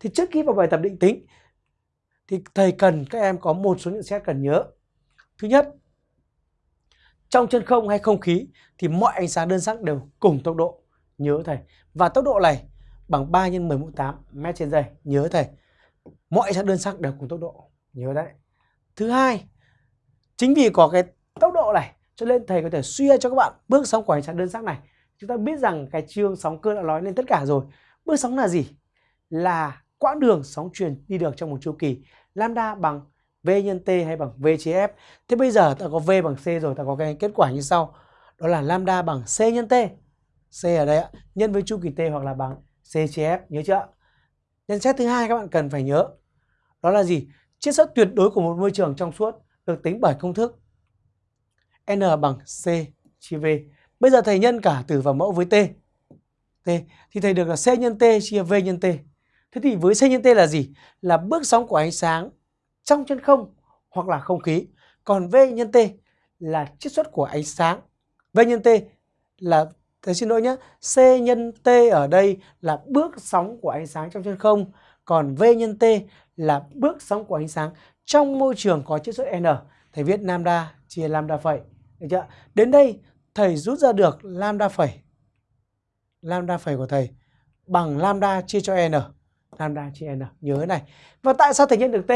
Thì trước khi vào bài tập định tính thì thầy cần các em có một số nhận xét cần nhớ. Thứ nhất, trong chân không hay không khí thì mọi ánh sáng đơn sắc đều cùng tốc độ. Nhớ thầy. Và tốc độ này bằng 3 x 10 mũ 8 mét trên giây. Nhớ thầy. Mọi ánh sáng đơn sắc đều cùng tốc độ. Nhớ đấy. Thứ hai, chính vì có cái tốc độ này cho nên thầy có thể suy ra cho các bạn bước sóng của ánh sáng đơn sắc này. Chúng ta biết rằng cái chương sóng cơ đã nói lên tất cả rồi. Bước sóng là gì? Là quãng đường sóng truyền đi được trong một chu kỳ lambda bằng v nhân t hay bằng v chia f. Thế bây giờ ta có v bằng c rồi, ta có cái kết quả như sau. Đó là lambda bằng c nhân t. c ở đây ạ, nhân với chu kỳ t hoặc là bằng c chia f, nhớ chưa? Nhận xét thứ hai các bạn cần phải nhớ. Đó là gì? Chiết xuất tuyệt đối của một môi trường trong suốt được tính bởi công thức n bằng c chia v. Bây giờ thầy nhân cả tử và mẫu với t. t thì thầy được là c nhân t chia v nhân t. Thế thì với C nhân T là gì? Là bước sóng của ánh sáng trong chân không hoặc là không khí. Còn V nhân T là chiết xuất của ánh sáng. V nhân T là, thầy xin lỗi nhé, C nhân T ở đây là bước sóng của ánh sáng trong chân không. Còn V nhân T là bước sóng của ánh sáng trong môi trường có chiết xuất N. Thầy viết lambda chia lambda phẩy. Được chưa? Đến đây thầy rút ra được lambda phẩy. Lambda phẩy của thầy bằng lambda chia cho N lambda chia n. Nhớ này. Và tại sao thể nhân được t?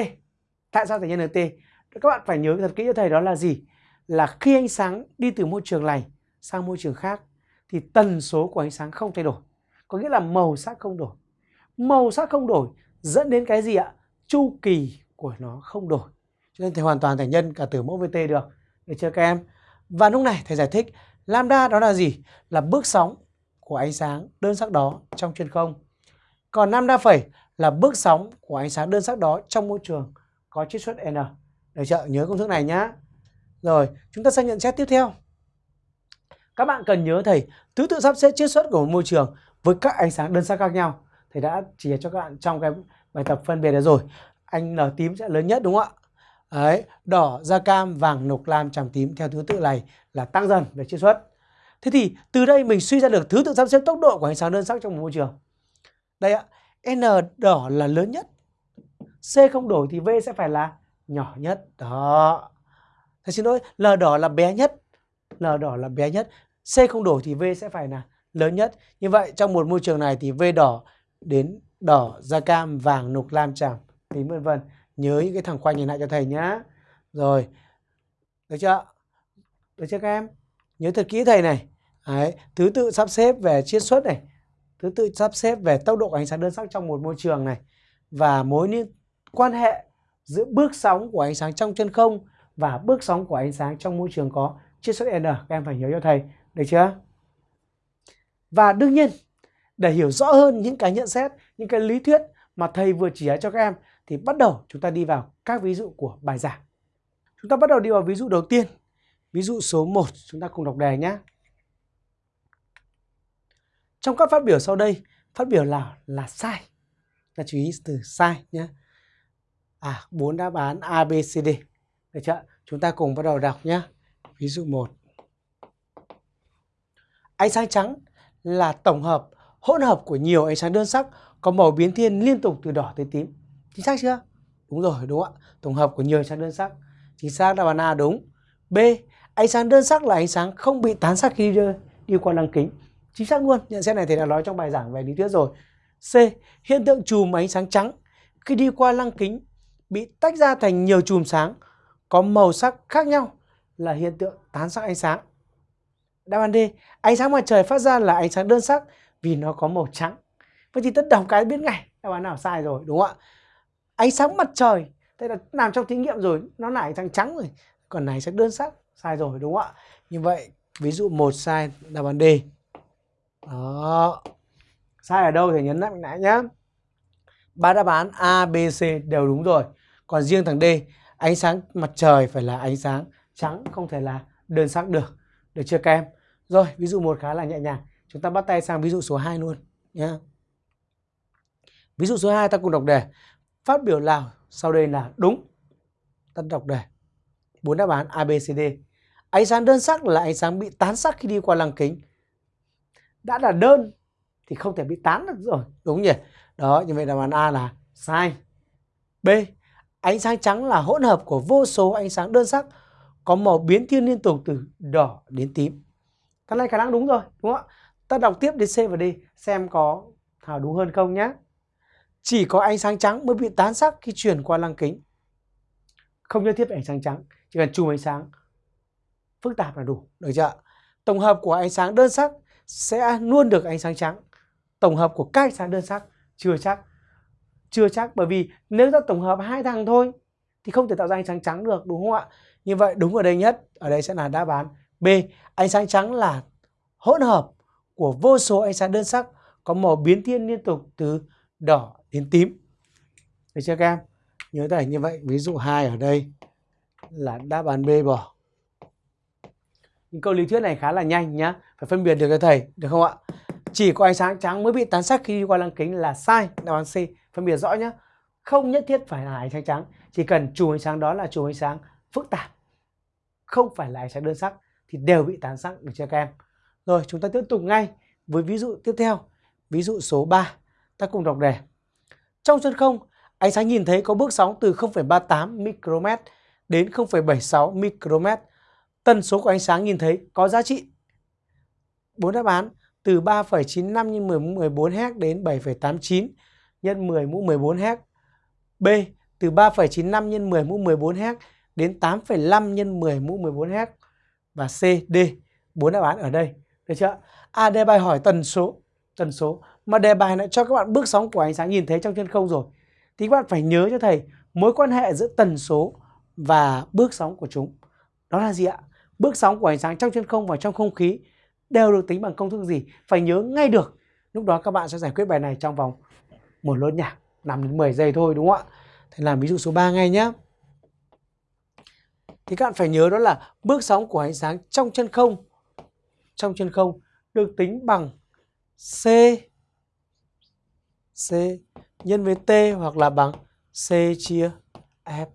Tại sao thể nhân được t? Các bạn phải nhớ thật kỹ cho thầy đó là gì? Là khi ánh sáng đi từ môi trường này sang môi trường khác, thì tần số của ánh sáng không thay đổi. Có nghĩa là màu sắc không đổi. Màu sắc không đổi dẫn đến cái gì ạ? Chu kỳ của nó không đổi. Cho nên thầy hoàn toàn thầy nhân cả từ mẫu với t được. Được chưa các em? Và lúc này thầy giải thích, lambda đó là gì? Là bước sóng của ánh sáng đơn sắc đó trong chân không còn lambda phẩy là bước sóng của ánh sáng đơn sắc đó trong môi trường có chiết xuất n. Được chưa? Nhớ công thức này nhá. Rồi, chúng ta sang nhận xét tiếp theo. Các bạn cần nhớ thầy thứ tự sắp xếp chiết xuất của một môi trường với các ánh sáng đơn sắc khác nhau. Thầy đã chỉ cho các bạn trong cái bài tập phân biệt đấy rồi. Anh N tím sẽ lớn nhất đúng không ạ? Đấy, đỏ, da cam, vàng, nục, lam, tràm tím theo thứ tự này là tăng dần về chiết xuất. Thế thì từ đây mình suy ra được thứ tự sắp xếp tốc độ của ánh sáng đơn sắc trong một môi trường. Đây ạ, N đỏ là lớn nhất. C không đổi thì V sẽ phải là nhỏ nhất. Đó. Thầy xin lỗi, L đỏ là bé nhất. L đỏ là bé nhất. C không đổi thì V sẽ phải là lớn nhất. Như vậy trong một môi trường này thì V đỏ đến đỏ, da cam, vàng, nục, lam, tràm, tím vân vân. Nhớ những cái thằng khoanh nhìn lại cho thầy nhá. Rồi. Được chưa? Được chưa các em? Nhớ thật kỹ thầy này. Đấy, thứ tự sắp xếp về chiết xuất này thứ tự sắp xếp về tốc độ ánh sáng đơn sắc trong một môi trường này và mối liên, quan hệ giữa bước sóng của ánh sáng trong chân không và bước sóng của ánh sáng trong môi trường có chiết xuất n. Các em phải nhớ cho thầy, được chưa? Và đương nhiên, để hiểu rõ hơn những cái nhận xét, những cái lý thuyết mà thầy vừa chỉ cho các em, thì bắt đầu chúng ta đi vào các ví dụ của bài giảng. Chúng ta bắt đầu đi vào ví dụ đầu tiên. Ví dụ số 1 chúng ta cùng đọc đề nhé trong các phát biểu sau đây, phát biểu nào là sai? Ta chú ý từ sai nhé. À, bốn đáp án A, B, C, D. Được chưa? Chúng ta cùng bắt đầu đọc nhé. Ví dụ 1. Ánh sáng trắng là tổng hợp, hỗn hợp của nhiều ánh sáng đơn sắc có màu biến thiên liên tục từ đỏ tới tím. Chính xác chưa? Đúng rồi, đúng không ạ? Tổng hợp của nhiều ánh sáng đơn sắc. Chính xác đáp án A đúng. B. Ánh sáng đơn sắc là ánh sáng không bị tán sắc khi đi, đi qua lăng kính chính xác luôn, nhận xét này thầy đã nói trong bài giảng về lý thuyết rồi. C. Hiện tượng chùm ánh sáng trắng. Khi đi qua lăng kính, bị tách ra thành nhiều chùm sáng, có màu sắc khác nhau là hiện tượng tán sắc ánh sáng. Đáp án d. Ánh sáng mặt trời phát ra là ánh sáng đơn sắc vì nó có màu trắng. Vậy thì tất đọc cái biết ngay, đáp án nào sai rồi, đúng không ạ? Ánh sáng mặt trời thế là làm trong thí nghiệm rồi, nó là ánh sáng trắng rồi, còn này sẽ đơn sắc, sai rồi, đúng không ạ? Như vậy, ví dụ một sai, đáp án d đó. Sai ở đâu thì nhấn lại nãy nhá. Ba đáp án A, B, C đều đúng rồi. Còn riêng thằng D ánh sáng mặt trời phải là ánh sáng trắng không thể là đơn sắc được. Được chưa các em? Rồi ví dụ một khá là nhẹ nhàng. Chúng ta bắt tay sang ví dụ số 2 luôn nhá. Ví dụ số 2 ta cùng đọc đề. Phát biểu nào sau đây là đúng? Ta đọc đề. Bốn đáp án A, B, C, D. Ánh sáng đơn sắc là ánh sáng bị tán sắc khi đi qua lăng kính đã là đơn thì không thể bị tán được rồi đúng nhỉ Đó, như vậy đáp án A là sai. B. Ánh sáng trắng là hỗn hợp của vô số ánh sáng đơn sắc có màu biến thiên liên tục từ đỏ đến tím. Cái này khả năng đúng rồi, đúng không ạ? Ta đọc tiếp đến C và D xem có Thảo đúng hơn không nhé. Chỉ có ánh sáng trắng mới bị tán sắc khi chuyển qua lăng kính. Không nhất thiết phải ánh sáng trắng, chỉ cần chùm ánh sáng phức tạp là đủ, được chưa? Tổng hợp của ánh sáng đơn sắc sẽ luôn được ánh sáng trắng. Tổng hợp của các ánh sáng đơn sắc chưa chắc. Chưa chắc bởi vì nếu ta tổng hợp hai thằng thôi thì không thể tạo ra ánh sáng trắng được đúng không ạ? Như vậy đúng ở đây nhất, ở đây sẽ là đáp án B. Ánh sáng trắng là hỗn hợp của vô số ánh sáng đơn sắc có màu biến thiên liên tục từ đỏ đến tím. Được chưa các em? Nhớ thầy như vậy, ví dụ hai ở đây là đáp án B bỏ. Những câu lý thuyết này khá là nhanh nhá, phải phân biệt được cho thầy, được không ạ? Chỉ có ánh sáng trắng mới bị tán sắc khi đi qua lăng kính là sai, đáp án C. Phân biệt rõ nhá. Không nhất thiết phải là ánh sáng trắng, chỉ cần chùm ánh sáng đó là chùm ánh sáng phức tạp, không phải là ánh sáng đơn sắc thì đều bị tán sắc được chưa các em? Rồi chúng ta tiếp tục ngay với ví dụ tiếp theo. Ví dụ số 3, ta cùng đọc đề. Trong chân không, ánh sáng nhìn thấy có bước sóng từ 0,38 micromet đến 0,76 micromet. Tần số của ánh sáng nhìn thấy có giá trị. Bốn đáp án từ 3,95 nhân 10 mũ 14 Hz đến 7,89 nhân 10 mũ 14 Hz. B từ 3,95 nhân 10 mũ 14 Hz đến 8,5 nhân 10 mũ 14 Hz. Và C, D, bốn đáp án ở đây. Được chưa? A à, đề bài hỏi tần số, tần số mà đề bài lại cho các bạn bước sóng của ánh sáng nhìn thấy trong chân không rồi. Thì các bạn phải nhớ cho thầy mối quan hệ giữa tần số và bước sóng của chúng. Đó là gì ạ? Bước sóng của ánh sáng trong chân không và trong không khí đều được tính bằng công thức gì? Phải nhớ ngay được. Lúc đó các bạn sẽ giải quyết bài này trong vòng một lốt nhạc 5 đến 10 giây thôi đúng không ạ? thì làm ví dụ số 3 ngay nhé. Thì các bạn phải nhớ đó là bước sóng của ánh sáng trong chân không trong chân không được tính bằng C C nhân với T hoặc là bằng C chia F.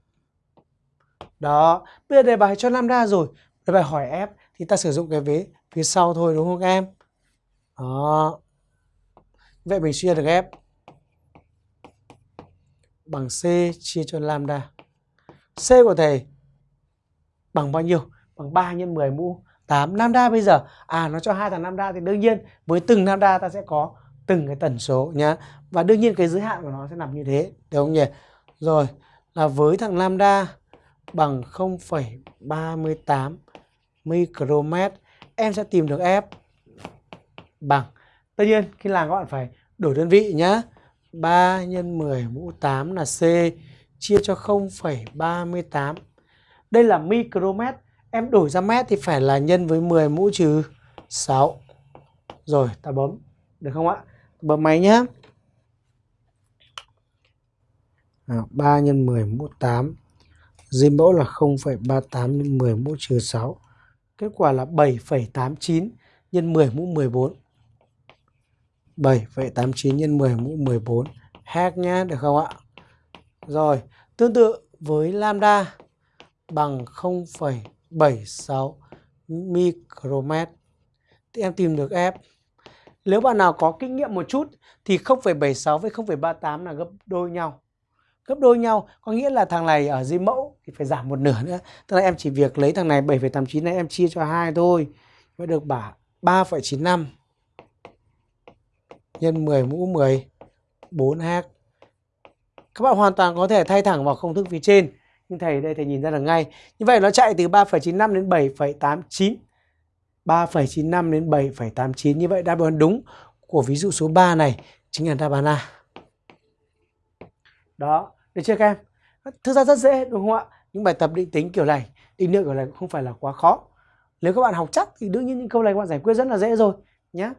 Đó, bây giờ đề bài cho lambda rồi, đề bài hỏi ép thì ta sử dụng cái vế phía sau thôi đúng không các em? Đó. Vậy mình suy ra được F bằng C chia cho lambda. C của thầy bằng bao nhiêu? Bằng 3 nhân 10 mũ 8 lambda bây giờ à nó cho hai thằng lambda thì đương nhiên với từng lambda ta sẽ có từng cái tần số nhá và đương nhiên cái giới hạn của nó sẽ nằm như thế được không nhỉ rồi là với thằng lambda bằng 0,38 micromet em sẽ tìm được f bằng tất nhiên khi làm các bạn phải đổi đơn vị nhá 3 nhân 10 mũ 8 là C chia cho 0,38 đây là micromet Em đổi ra mét thì phải là nhân với 10 mũ trừ 6. Rồi, ta bấm. Được không ạ? Bấm máy nhá À, 3 nhân 10 mũ 8. Dưới mẫu là 0,38 nhân 10 mũ trừ 6. Kết quả là 7,89 nhân 10 mũ 14. 7,89 nhân 10 mũ 14 hack nhá, được không ạ? Rồi, tương tự với lambda bằng 0,76 micromet thì em tìm được F. Nếu bạn nào có kinh nghiệm một chút thì 0,76 với 0,38 là gấp đôi nhau. Gấp đôi nhau có nghĩa là thằng này ở dưới mẫu thì phải giảm một nửa nữa. Tức là em chỉ việc lấy thằng này 7,89 này em chia cho hai thôi. Mới được bả 3,95 nhân 10 mũ 10 4H. Các bạn hoàn toàn có thể thay thẳng vào công thức phía trên nhưng thầy đây thầy nhìn ra được ngay như vậy nó chạy từ 3,95 đến 7,89 3,95 đến 7,89 như vậy đáp án đúng của ví dụ số 3 này chính là đáp án A đó được chưa các em? Thực ra rất dễ, đúng không ạ? Những bài tập định tính kiểu này, định lượng kiểu này cũng không phải là quá khó. Nếu các bạn học chắc thì đương nhiên những câu này các bạn giải quyết rất là dễ rồi nhé